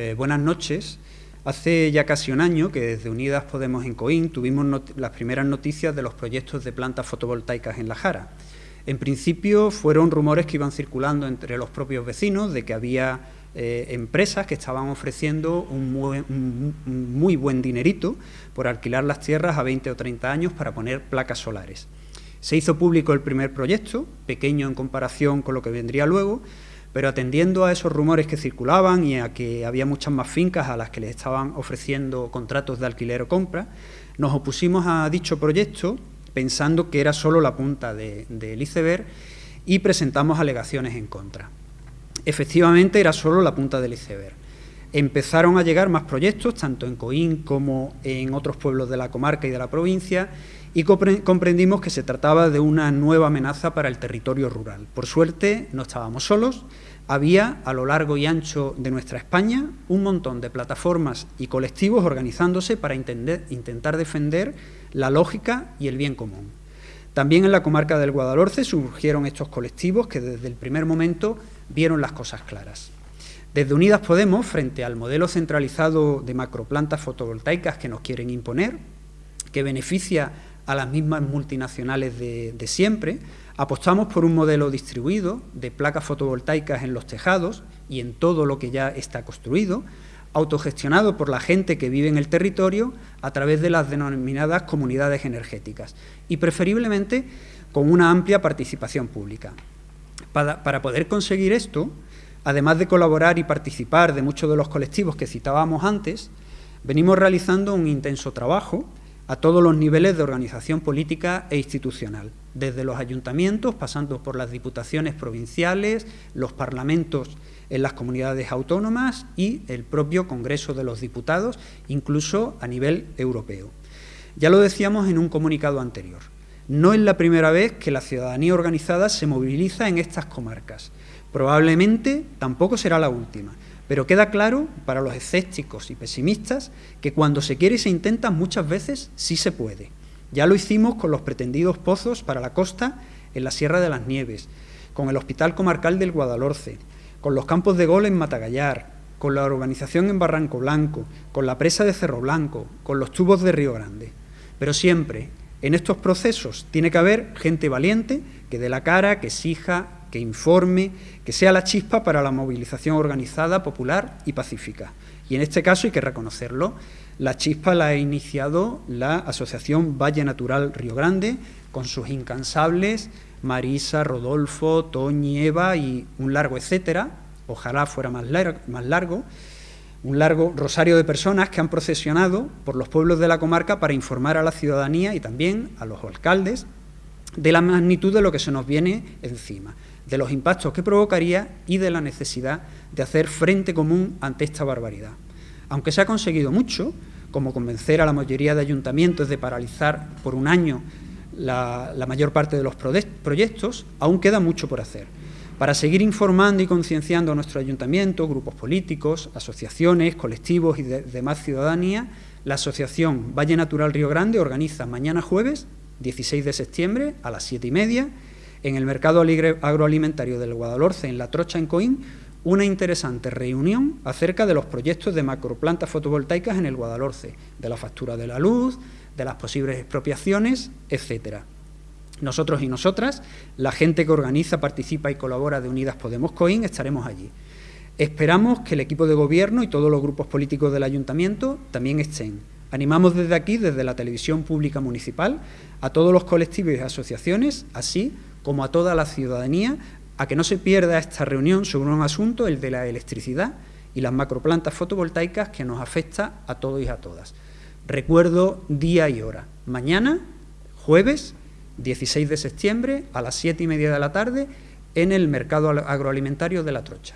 Eh, buenas noches. Hace ya casi un año que desde Unidas Podemos en Coín tuvimos las primeras noticias de los proyectos de plantas fotovoltaicas en La Jara. En principio fueron rumores que iban circulando entre los propios vecinos de que había eh, empresas que estaban ofreciendo un muy, buen dinerito por alquilar las tierras a 20 o 30 años para poner placas solares. Se hizo público el primer proyecto, pequeño en comparación con lo que vendría luego, pero atendiendo a esos rumores que circulaban y a que había muchas más fincas a las que les estaban ofreciendo contratos de alquiler o compra, nos opusimos a dicho proyecto pensando que era solo la punta del iceberg y presentamos alegaciones en contra. Efectivamente, era solo la punta del iceberg. Empezaron a llegar más proyectos, tanto en Coín como en otros pueblos de la comarca y de la provincia, y comprendimos que se trataba de una nueva amenaza para el territorio rural. Por suerte, no estábamos solos, había a lo largo y ancho de nuestra España un montón de plataformas y colectivos organizándose para intentar defender la lógica y el bien común. También en la comarca del Guadalhorce surgieron estos colectivos que desde el primer momento vieron las cosas claras. Desde Unidas Podemos, frente al modelo centralizado de macroplantas fotovoltaicas que nos quieren imponer, que beneficia a las mismas multinacionales de, siempre, apostamos por un modelo distribuido de placas fotovoltaicas en los tejados y en todo lo que ya está construido, autogestionado por la gente que vive en el territorio a través de las denominadas comunidades energéticas y preferiblemente con una amplia participación pública. Para, para poder conseguir esto, además de colaborar y participar de muchos de los colectivos que citábamos antes, venimos realizando un intenso trabajo a todos los niveles de organización política e institucional, desde los ayuntamientos, pasando por las diputaciones provinciales, los parlamentos en las comunidades autónomas y el propio Congreso de los Diputados, incluso a nivel europeo. Ya lo decíamos en un comunicado anterior, no es la primera vez que la ciudadanía organizada se moviliza en estas comarcas. Probablemente tampoco será la última, pero queda claro para los escépticos y pesimistas que cuando se quiere y se intenta muchas veces sí se puede. Ya lo hicimos con los pretendidos pozos para la costa en la Sierra de las Nieves, con el Hospital Comarcal del Guadalhorce, con los campos de gol en Matagallar, con la urbanización en Barranco Blanco, con la presa de Cerro Blanco, con los tubos de Río Grande. Pero siempre, en estos procesos, tiene que haber gente valiente que dé la cara, que exija, que informe, que sea la chispa para la movilización organizada, popular y pacífica. Y en este caso hay que reconocerlo, la chispa la ha iniciado la Asociación Valle Natural Río Grande, con sus incansables Marisa, Rodolfo, Toñi, Eva y un largo etcétera, ojalá fuera más más largo, un largo rosario de personas que han procesionado por los pueblos de la comarca para informar a la ciudadanía y también a los alcaldes de la magnitud de lo que se nos viene encima de los impactos que provocaría y de la necesidad de hacer frente común ante esta barbaridad. Aunque se ha conseguido mucho, como convencer a la mayoría de ayuntamientos de paralizar por un año la, mayor parte de los proyectos, aún queda mucho por hacer. Para seguir informando y concienciando a nuestro ayuntamiento, grupos políticos, asociaciones, colectivos y demás ciudadanía, la Asociación Valle Natural Río Grande organiza mañana jueves, 16 de septiembre, a las 7 y media, en el mercado agroalimentario del Guadalhorce, en La Trocha, en Coín, una interesante reunión acerca de los proyectos de macroplantas fotovoltaicas en el Guadalhorce, de la factura de la luz, de las posibles expropiaciones, etcétera. Nosotros y nosotras, la gente que organiza, participa y colabora de Unidas Podemos Coín, estaremos allí. Esperamos que el equipo de gobierno y todos los grupos políticos del ayuntamiento también estén. Animamos desde aquí, desde la televisión pública municipal, a todos los colectivos y asociaciones, así como a toda la ciudadanía, a que no se pierda esta reunión sobre un asunto, el de la electricidad y las macroplantas fotovoltaicas que nos afecta a todos y a todas. Recuerdo día y hora. Mañana, jueves, 16 de septiembre, a las 7 y media de la tarde, en el mercado agroalimentario de La Trocha.